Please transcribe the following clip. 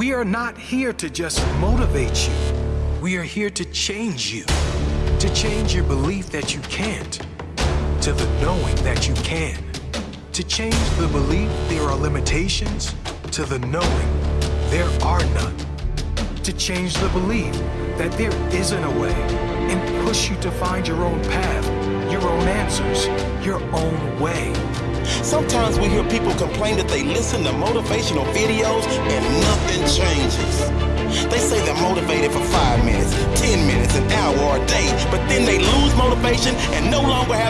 We are not here to just motivate you. We are here to change you. To change your belief that you can't, to the knowing that you can. To change the belief there are limitations, to the knowing there are none. To change the belief that there isn't a way and push you to find your own path, your own answers, your own way. Sometimes we hear people complain that they listen to motivational videos and nothing changes. They say they're motivated for five minutes, 10 minutes, an hour, a day, but then they lose motivation and no longer have